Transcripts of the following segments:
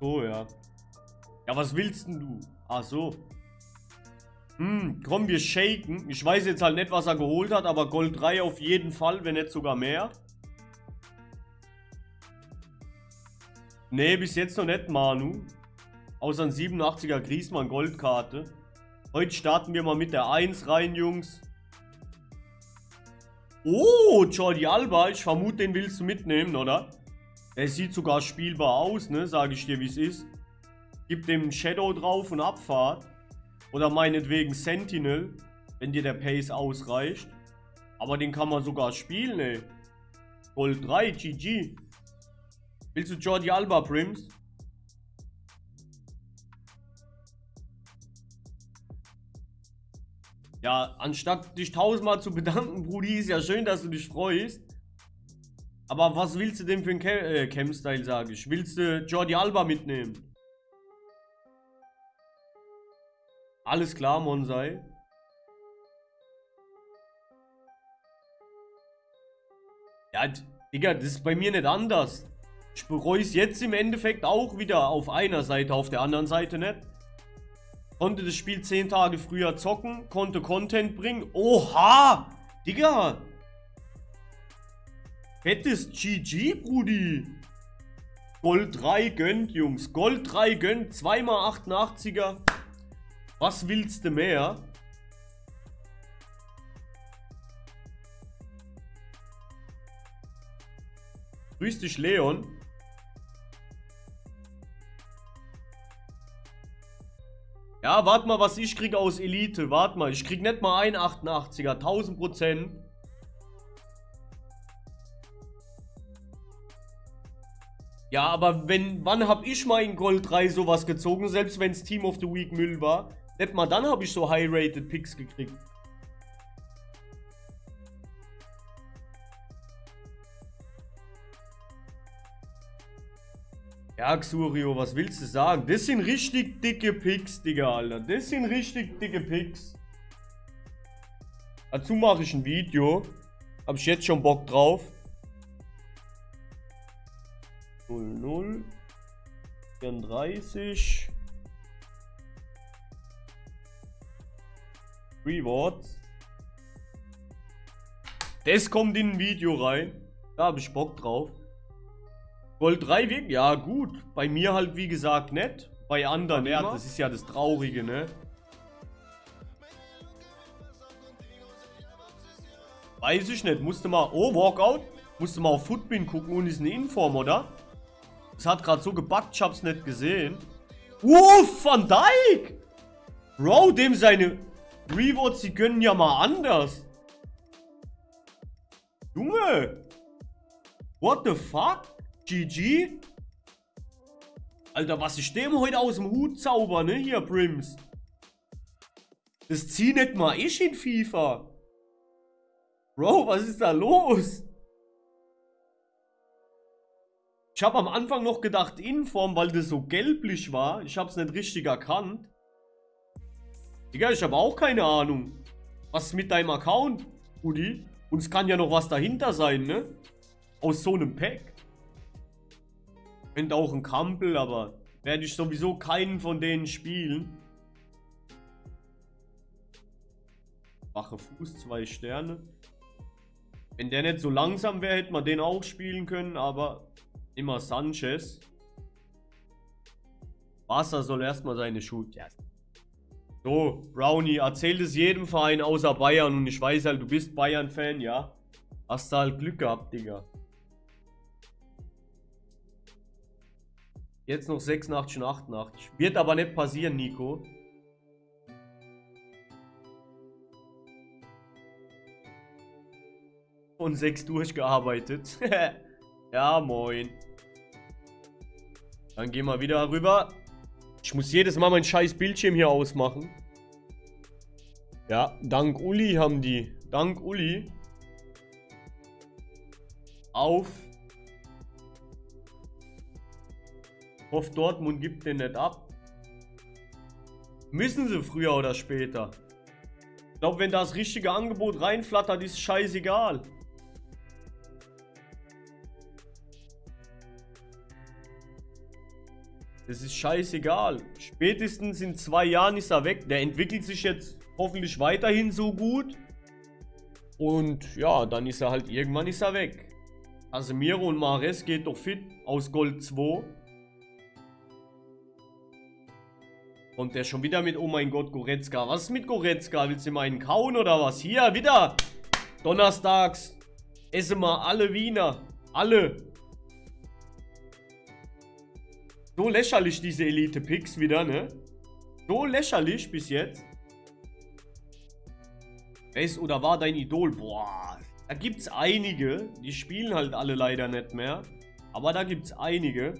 So, ja. Ja, was willst denn du? Ach so. Hm, komm, wir shaken. Ich weiß jetzt halt nicht, was er geholt hat, aber Gold 3 auf jeden Fall, wenn nicht sogar mehr. Nee, bis jetzt noch nicht, Manu. Außer ein 87er Griesmann Goldkarte. Heute starten wir mal mit der 1 rein, Jungs. Oh, Jordi Alba. Ich vermute, den willst du mitnehmen, oder? Er sieht sogar spielbar aus, ne? Sage ich dir, wie es ist. Gib dem Shadow drauf und Abfahrt. Oder meinetwegen Sentinel, wenn dir der Pace ausreicht. Aber den kann man sogar spielen, ey. Gold 3, GG. Willst du Jordi Alba, Prims? Ja, anstatt dich tausendmal zu bedanken, Brudi, ist ja schön, dass du dich freust. Aber was willst du denn für einen Cam äh, Cam-Style, sage ich? Willst du Jordi Alba mitnehmen? Alles klar, Monsai. Ja, Digga, das ist bei mir nicht anders. Ich bereue es jetzt im Endeffekt auch wieder auf einer Seite, auf der anderen Seite nicht. Konnte das Spiel 10 Tage früher zocken, konnte Content bringen. Oha! Digga! Fettes GG, Brudi. Gold 3 gönnt, Jungs. Gold 3 gönnt. 2x88er. Was willst du mehr? Grüß dich, Leon. Ja, warte mal, was ich krieg aus Elite. Warte mal, ich krieg nicht mal ein 88er. 1000 Prozent. Ja, aber wenn, wann hab ich mal in Gold 3 sowas gezogen, selbst wenn es Team of the Week Müll war? Nicht mal dann habe ich so high-rated Picks gekriegt. Ja, Xurio, was willst du sagen? Das sind richtig dicke Picks, Digga, Alter. Das sind richtig dicke Picks. Dazu mache ich ein Video. Habe ich jetzt schon Bock drauf. 00 34 Rewards. Das kommt in ein Video rein. Da habe ich Bock drauf. Gold 3 wirkt, ja gut. Bei mir halt wie gesagt nicht. Bei anderen, ja, das ist ja das Traurige, ne? Weiß ich nicht. Musste mal, oh, Walkout. Musste mal auf Footbin gucken und ist eine Inform, oder? Das hat gerade so gebackt, ich hab's nicht gesehen. Uff, Van Dijk! Bro, dem seine Rewards, die gönnen ja mal anders. Junge! What the fuck? GG? Alter, was ich dem heute aus dem Hut zauber, ne? Hier, Brims. Das zieh nicht mal ich in FIFA. Bro, was ist da los? Ich habe am Anfang noch gedacht Inform, weil das so gelblich war. Ich habe es nicht richtig erkannt. Digga, ich habe auch keine Ahnung. Was ist mit deinem Account, Udi? Und es kann ja noch was dahinter sein, ne? Aus so einem Pack. Könnte auch ein Kampel, aber werde ich sowieso keinen von denen spielen. Wache Fuß, zwei Sterne. Wenn der nicht so langsam wäre, hätte man den auch spielen können, aber immer Sanchez. Wasser soll erstmal seine Schuhe. Ja, so, Brownie, erzählt es jedem Verein außer Bayern und ich weiß halt, du bist Bayern-Fan, ja? Hast du halt Glück gehabt, Digga. Jetzt noch 86 und 88. Wird aber nicht passieren, Nico. Und 6 durchgearbeitet. ja, moin. Dann gehen wir wieder rüber. Ich muss jedes Mal mein scheiß Bildschirm hier ausmachen. Ja, dank Uli haben die. Dank Uli. Auf. Hoff Dortmund gibt den nicht ab. Müssen sie früher oder später. Ich glaube, wenn das richtige Angebot reinflattert, ist scheißegal. Das ist scheißegal. Spätestens in zwei Jahren ist er weg. Der entwickelt sich jetzt hoffentlich weiterhin so gut. Und ja, dann ist er halt irgendwann ist er weg. Casemiro und Mares geht doch fit aus Gold 2. Und der schon wieder mit, oh mein Gott, Goretzka. Was ist mit Goretzka? Willst du mal einen kauen oder was? Hier, wieder. Donnerstags. Essen wir alle Wiener. Alle. So lächerlich diese Elite-Picks wieder, ne? So lächerlich bis jetzt. Wer ist oder war dein Idol? Boah, da gibt's einige. Die spielen halt alle leider nicht mehr. Aber da gibt's einige.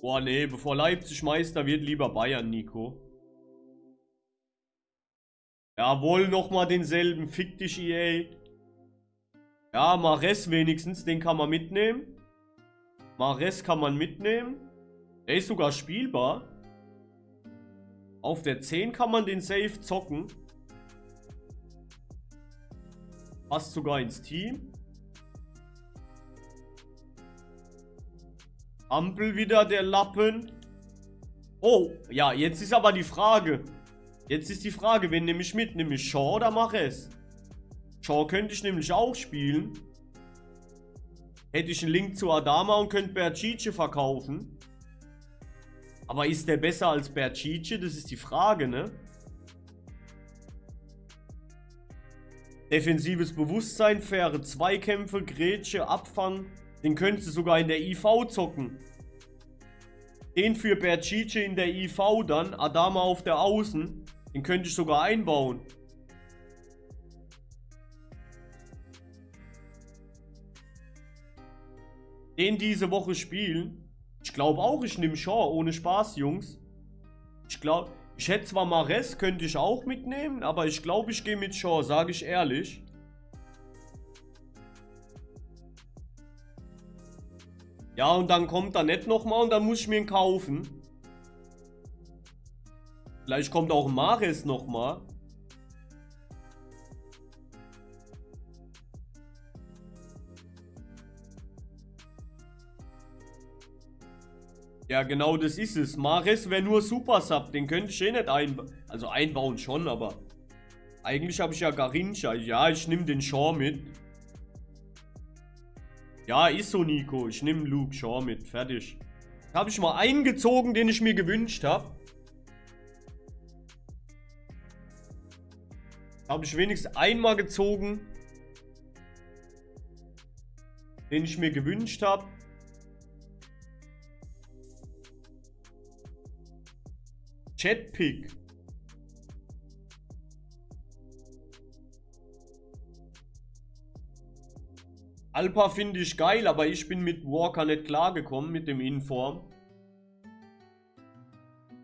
Boah, nee, bevor Leipzig Meister wird, lieber Bayern, Nico. Jawohl, nochmal denselben. Fick dich, EA. Ja, Mares wenigstens, den kann man mitnehmen. Mares kann man mitnehmen. Der ist sogar spielbar. Auf der 10 kann man den Safe zocken. Passt sogar ins Team. Ampel wieder, der Lappen. Oh, ja, jetzt ist aber die Frage. Jetzt ist die Frage, wen nehme ich mit? Nehme ich Shaw oder Mares? Shaw könnte ich nämlich auch spielen. Hätte ich einen Link zu Adama und könnte Bercice verkaufen. Aber ist der besser als Bercice? Das ist die Frage, ne? Defensives Bewusstsein, faire Zweikämpfe, Grätsche, Abfang. Den könntest du sogar in der IV zocken. Den für Bercice in der IV dann, Adama auf der Außen. Den könnte ich sogar einbauen. Den diese Woche spielen. Ich glaube auch, ich nehme Shaw. Ohne Spaß, Jungs. Ich glaube, ich hätte zwar Mares, könnte ich auch mitnehmen, aber ich glaube, ich gehe mit Shaw, sage ich ehrlich. Ja, und dann kommt er nicht nochmal und dann muss ich mir ihn kaufen. Vielleicht kommt auch Mares nochmal. Ja, genau das ist es. Mares wäre nur Super Sub. Den könnte ich eh nicht einbauen. Also einbauen schon, aber... Eigentlich habe ich ja Garincha. Ja, ich nehme den Shaw mit. Ja, ist so, Nico. Ich nehme Luke Shaw mit. Fertig. Habe ich mal eingezogen, den ich mir gewünscht habe. Habe ich wenigstens einmal gezogen. Den ich mir gewünscht habe. Chatpick. Alpa finde ich geil, aber ich bin mit Walker nicht klargekommen, mit dem Inform.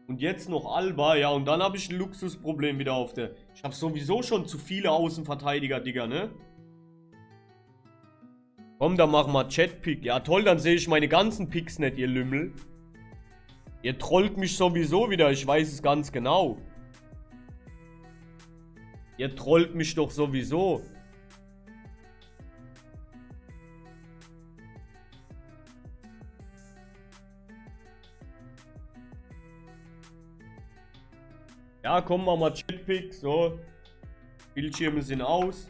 Und jetzt noch Alba, ja, und dann habe ich ein Luxusproblem wieder auf der... Ich habe sowieso schon zu viele Außenverteidiger, Digga, ne? Komm, dann machen wir Chatpick. Ja, toll, dann sehe ich meine ganzen Picks nicht, ihr Lümmel. Ihr trollt mich sowieso wieder, ich weiß es ganz genau. Ihr trollt mich doch sowieso. Ja, komm, machen wir Chatpick. So. Bildschirme sind aus.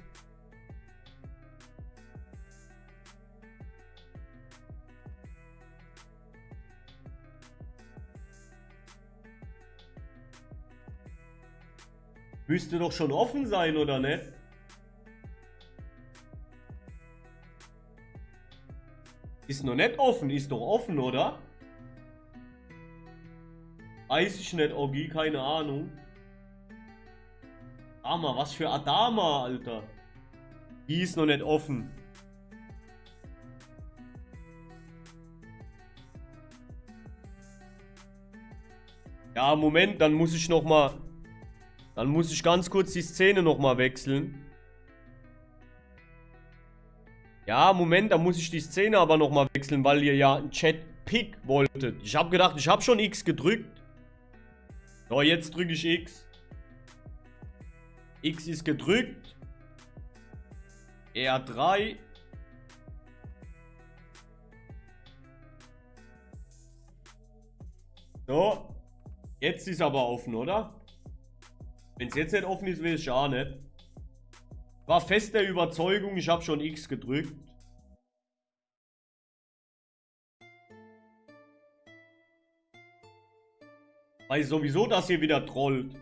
Müsste doch schon offen sein, oder nicht? Ist noch nicht offen, ist doch offen, oder? Weiß ich nicht, Ogi, keine Ahnung. Adama, was für Adama, Alter. Die ist noch nicht offen. Ja, Moment, dann muss ich noch mal dann muss ich ganz kurz die Szene nochmal wechseln. Ja, Moment, da muss ich die Szene aber nochmal wechseln, weil ihr ja einen Chat-Pick wolltet. Ich habe gedacht, ich habe schon X gedrückt. So, jetzt drücke ich X. X ist gedrückt. R3. So. Jetzt ist aber offen, oder? Wenn es jetzt nicht offen ist, weiß ich auch nicht. War fest der Überzeugung, ich habe schon X gedrückt. Weil sowieso das hier wieder trollt.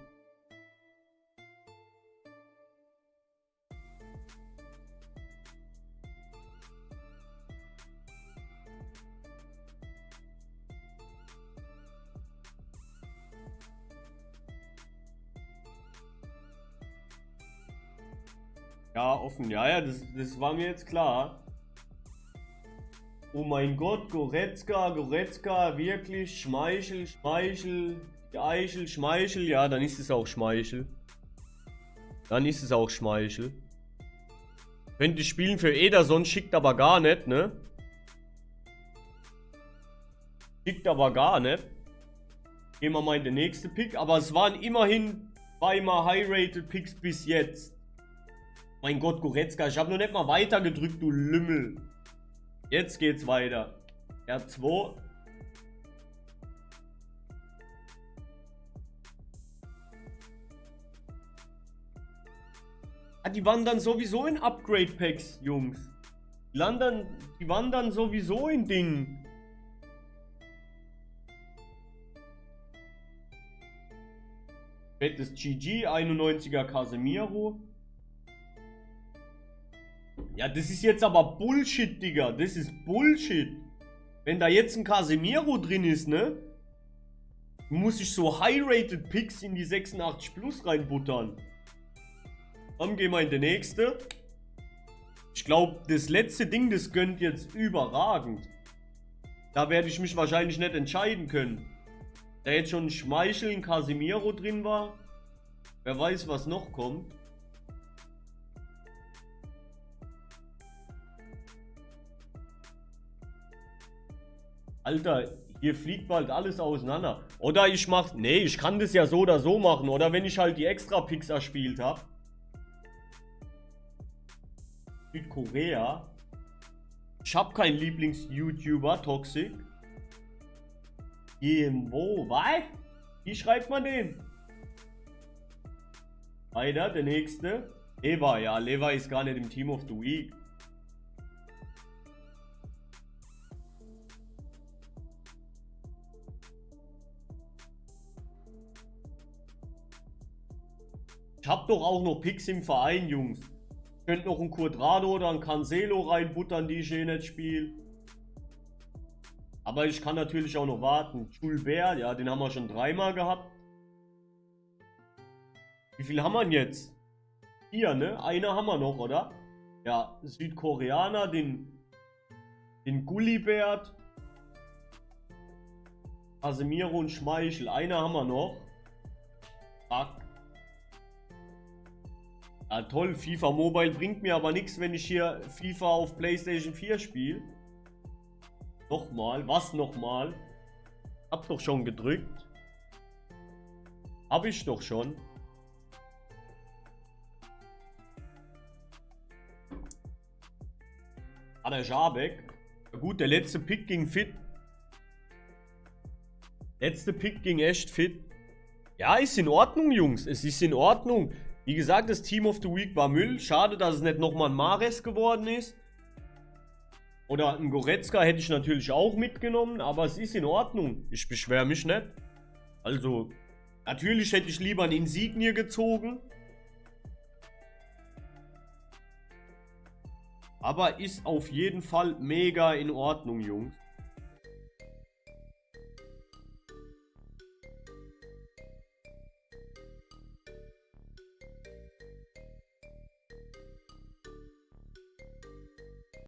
Ja, offen. Ja, ja, das, das war mir jetzt klar. Oh mein Gott, Goretzka, Goretzka, wirklich, Schmeichel, Schmeichel, Eichel, Schmeichel. Ja, dann ist es auch Schmeichel. Dann ist es auch Schmeichel. Könnte spielen für Ederson, schickt aber gar nicht, ne? Schickt aber gar nicht. Gehen wir mal in den nächsten Pick. Aber es waren immerhin zweimal High-Rated Picks bis jetzt. Mein Gott, Goretzka, ich habe noch nicht mal weiter gedrückt, du Lümmel. Jetzt geht's weiter. R2. Ah, die wandern sowieso in Upgrade-Packs, Jungs. Die, landen, die wandern sowieso in Dingen. Fettes GG, 91er Casemiro. Ja, das ist jetzt aber Bullshit, Digga. Das ist Bullshit. Wenn da jetzt ein Casemiro drin ist, ne? Muss ich so High-Rated Picks in die 86 Plus reinbuttern. Dann gehen wir in die nächste. Ich glaube, das letzte Ding, das gönnt jetzt überragend. Da werde ich mich wahrscheinlich nicht entscheiden können. Da jetzt schon ein Schmeichel, ein Casemiro drin war. Wer weiß, was noch kommt. Alter, hier fliegt bald alles auseinander. Oder ich mach... Nee, ich kann das ja so oder so machen. Oder wenn ich halt die extra Picks erspielt habe. Südkorea. Ich habe keinen Lieblings-YouTuber, Toxic. Irgendwo, was? Wie schreibt man den? Weiter, der nächste. Eva, ja, Leva ist gar nicht im Team of the Week. Ich hab doch auch noch Picks im Verein, Jungs. Könnt noch ein Quadrado oder ein Cancelo reinbuttern, die ich eh nicht spiele. Aber ich kann natürlich auch noch warten. Schulbär, ja, den haben wir schon dreimal gehabt. Wie viel haben wir jetzt? Vier, ne? Einer haben wir noch, oder? Ja, Südkoreaner, den, den Gullibert. Casemiro und Schmeichel. Einer haben wir noch. Fuck. Ja, toll, FIFA Mobile bringt mir aber nichts, wenn ich hier FIFA auf PlayStation 4 spiele. Nochmal, was nochmal? Hab doch schon gedrückt. Hab ich doch schon. Ah, der Jabek. Ja gut, der letzte Pick ging fit. Letzte Pick ging echt fit. Ja, ist in Ordnung, Jungs. Es ist in Ordnung. Wie gesagt, das Team of the Week war Müll. Schade, dass es nicht nochmal ein Mares geworden ist. Oder ein Goretzka hätte ich natürlich auch mitgenommen, aber es ist in Ordnung. Ich beschwere mich nicht. Also, natürlich hätte ich lieber ein Insignie gezogen. Aber ist auf jeden Fall mega in Ordnung, Jungs.